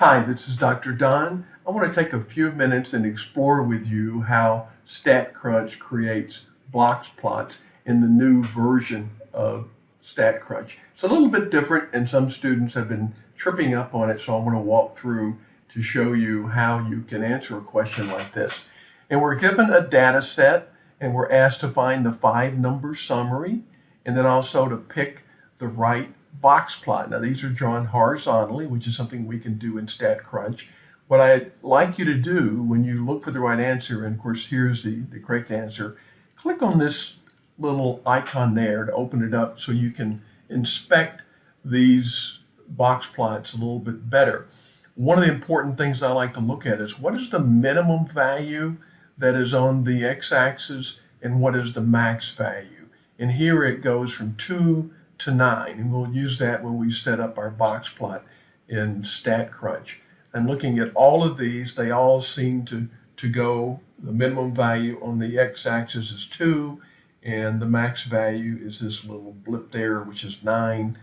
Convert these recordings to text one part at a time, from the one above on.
Hi, this is Dr. Don. I want to take a few minutes and explore with you how StatCrunch creates box plots in the new version of StatCrunch. It's a little bit different and some students have been tripping up on it, so I want to walk through to show you how you can answer a question like this. And we're given a data set and we're asked to find the five number summary and then also to pick the right box plot. Now these are drawn horizontally, which is something we can do in StatCrunch. What I'd like you to do when you look for the right answer, and of course here's the, the correct answer, click on this little icon there to open it up so you can inspect these box plots a little bit better. One of the important things I like to look at is what is the minimum value that is on the x-axis and what is the max value. And here it goes from 2 to 9, and we'll use that when we set up our box plot in StatCrunch. And looking at all of these, they all seem to, to go, the minimum value on the x-axis is 2, and the max value is this little blip there, which is 9.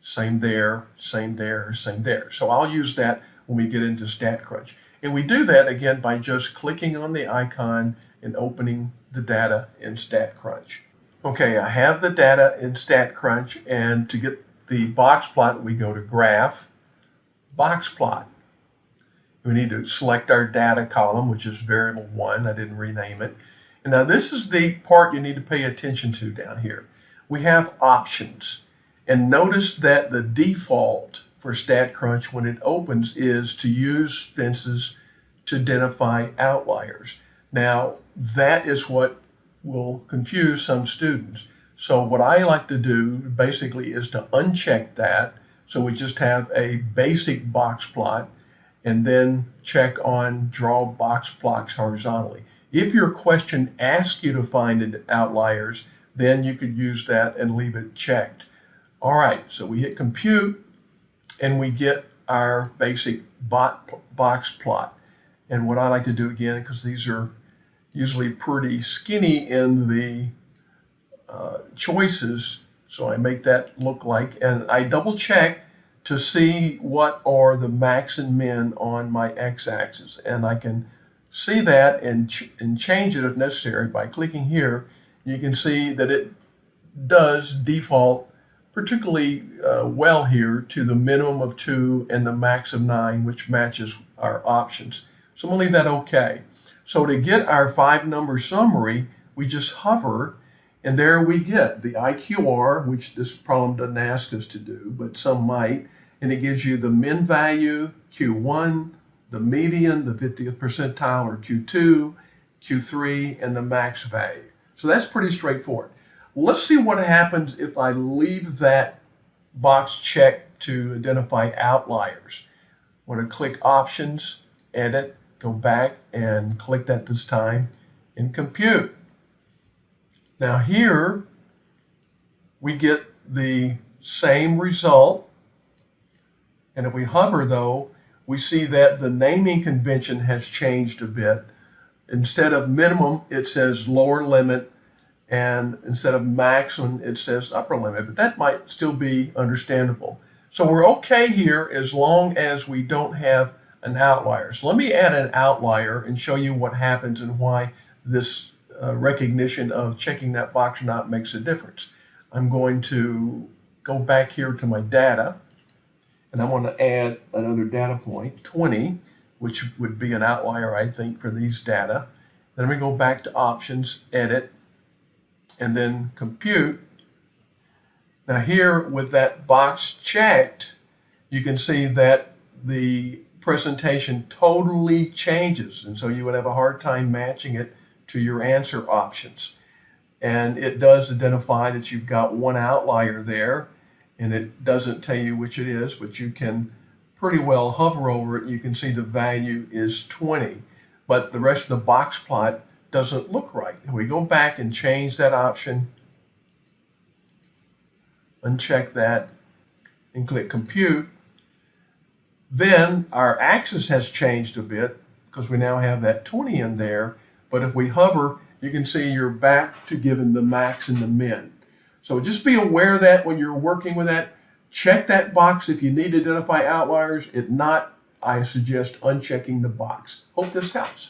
Same there, same there, same there. So I'll use that when we get into StatCrunch. And we do that, again, by just clicking on the icon and opening the data in StatCrunch. Okay, I have the data in StatCrunch, and to get the box plot, we go to Graph, Box Plot. We need to select our data column, which is variable 1. I didn't rename it. And now this is the part you need to pay attention to down here. We have options. And notice that the default for StatCrunch when it opens is to use fences to identify outliers. Now, that is what will confuse some students. So what I like to do basically is to uncheck that. So we just have a basic box plot and then check on draw box plots horizontally. If your question asks you to find outliers, then you could use that and leave it checked. All right, so we hit compute and we get our basic box plot. And what I like to do again, because these are usually pretty skinny in the uh, choices. So I make that look like, and I double check to see what are the max and min on my x-axis. And I can see that and, ch and change it if necessary by clicking here. You can see that it does default particularly uh, well here to the minimum of two and the max of nine, which matches our options. So I'm gonna leave that okay. So to get our five number summary, we just hover and there we get the IQR, which this problem doesn't ask us to do, but some might. And it gives you the min value, Q1, the median, the 50th percentile, or Q2, Q3, and the max value. So that's pretty straightforward. Let's see what happens if I leave that box checked to identify outliers. I'm going to click Options, Edit, go back and click that this time and compute. Now here we get the same result and if we hover though we see that the naming convention has changed a bit. Instead of minimum it says lower limit and instead of maximum it says upper limit but that might still be understandable. So we're okay here as long as we don't have an outlier. So let me add an outlier and show you what happens and why this uh, recognition of checking that box or not makes a difference. I'm going to go back here to my data and I want to add another data point, 20, which would be an outlier, I think, for these data. Then we go back to options, edit, and then compute. Now here with that box checked, you can see that the presentation totally changes. And so you would have a hard time matching it to your answer options. And it does identify that you've got one outlier there and it doesn't tell you which it is, but you can pretty well hover over it. You can see the value is 20, but the rest of the box plot doesn't look right. We go back and change that option, uncheck that, and click compute, then our axis has changed a bit because we now have that 20 in there. But if we hover, you can see you're back to giving the max and the min. So just be aware that when you're working with that, check that box if you need to identify outliers. If not, I suggest unchecking the box. Hope this helps.